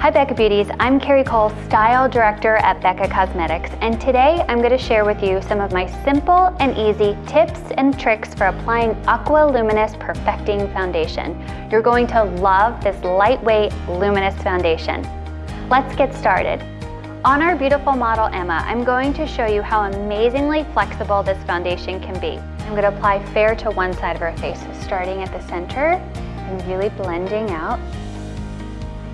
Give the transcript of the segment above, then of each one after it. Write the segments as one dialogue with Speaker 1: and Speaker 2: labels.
Speaker 1: Hi Becca Beauties, I'm Carrie Cole, Style Director at Becca Cosmetics, and today I'm going to share with you some of my simple and easy tips and tricks for applying Aqua Luminous Perfecting Foundation. You're going to love this lightweight, luminous foundation. Let's get started. On our beautiful model Emma, I'm going to show you how amazingly flexible this foundation can be. I'm going to apply fair to one side of her face, starting at the center and really blending out.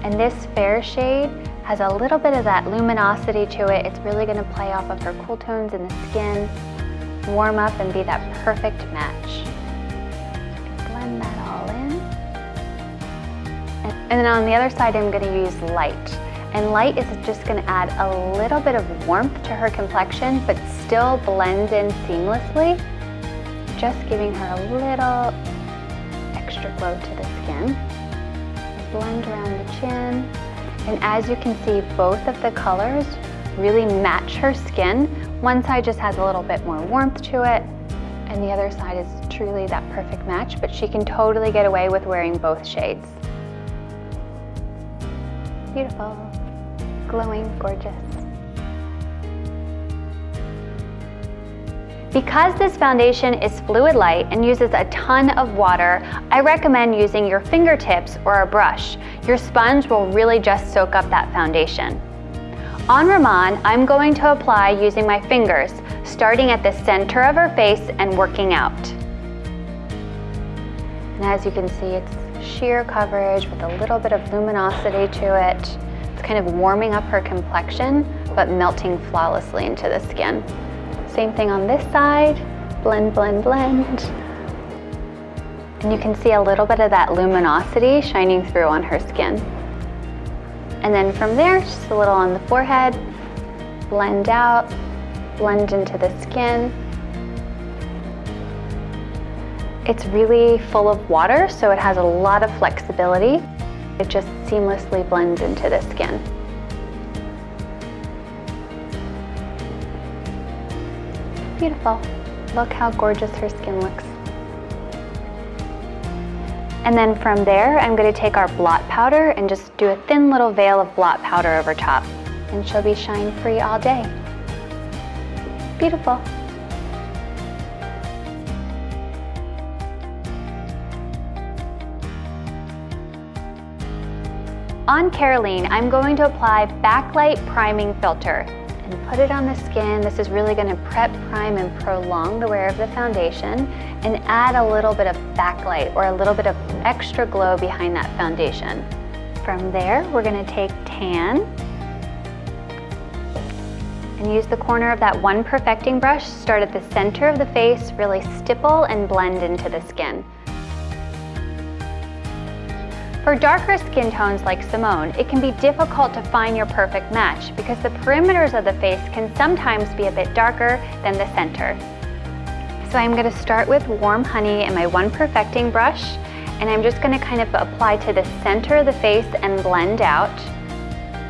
Speaker 1: And this fair shade has a little bit of that luminosity to it. It's really gonna play off of her cool tones in the skin, warm up and be that perfect match. Blend that all in. And then on the other side, I'm gonna use light. And light is just gonna add a little bit of warmth to her complexion, but still blends in seamlessly, just giving her a little extra glow to the skin blend around the chin. And as you can see, both of the colors really match her skin. One side just has a little bit more warmth to it, and the other side is truly that perfect match, but she can totally get away with wearing both shades. Beautiful, glowing, gorgeous. Because this foundation is fluid light and uses a ton of water, I recommend using your fingertips or a brush. Your sponge will really just soak up that foundation. On Ramon, I'm going to apply using my fingers, starting at the center of her face and working out. And as you can see, it's sheer coverage with a little bit of luminosity to it. It's kind of warming up her complexion, but melting flawlessly into the skin. Same thing on this side, blend, blend, blend. And you can see a little bit of that luminosity shining through on her skin. And then from there, just a little on the forehead, blend out, blend into the skin. It's really full of water, so it has a lot of flexibility. It just seamlessly blends into the skin. Beautiful. Look how gorgeous her skin looks. And then from there, I'm gonna take our blot powder and just do a thin little veil of blot powder over top. And she'll be shine free all day. Beautiful. On Caroline, I'm going to apply Backlight Priming Filter and put it on the skin. This is really gonna prep, prime, and prolong the wear of the foundation and add a little bit of backlight or a little bit of extra glow behind that foundation. From there, we're gonna take tan and use the corner of that one perfecting brush, start at the center of the face, really stipple and blend into the skin. For darker skin tones like Simone, it can be difficult to find your perfect match because the perimeters of the face can sometimes be a bit darker than the center. So I'm gonna start with warm honey and my one perfecting brush, and I'm just gonna kind of apply to the center of the face and blend out.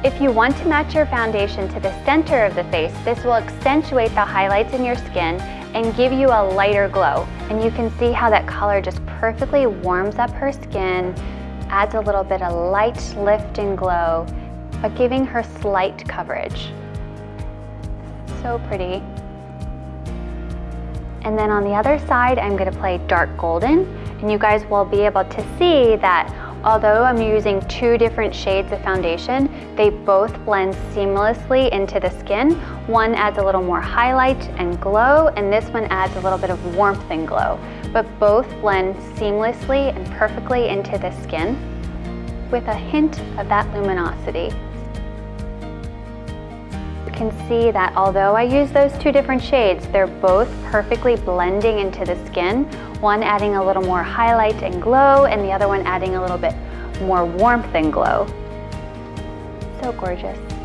Speaker 1: If you want to match your foundation to the center of the face, this will accentuate the highlights in your skin and give you a lighter glow. And you can see how that color just perfectly warms up her skin, adds a little bit of light lift and glow, but giving her slight coverage. So pretty. And then on the other side, I'm gonna play dark golden, and you guys will be able to see that although I'm using two different shades of foundation, they both blend seamlessly into the skin. One adds a little more highlight and glow, and this one adds a little bit of warmth and glow but both blend seamlessly and perfectly into the skin with a hint of that luminosity. You can see that although I use those two different shades, they're both perfectly blending into the skin, one adding a little more highlight and glow, and the other one adding a little bit more warmth and glow. So gorgeous.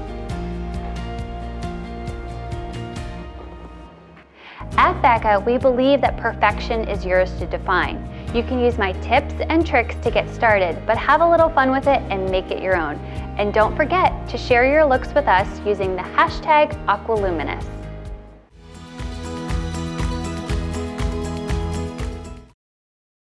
Speaker 1: At Becca, we believe that perfection is yours to define. You can use my tips and tricks to get started, but have a little fun with it and make it your own. And don't forget to share your looks with us using the hashtag Aqualuminous.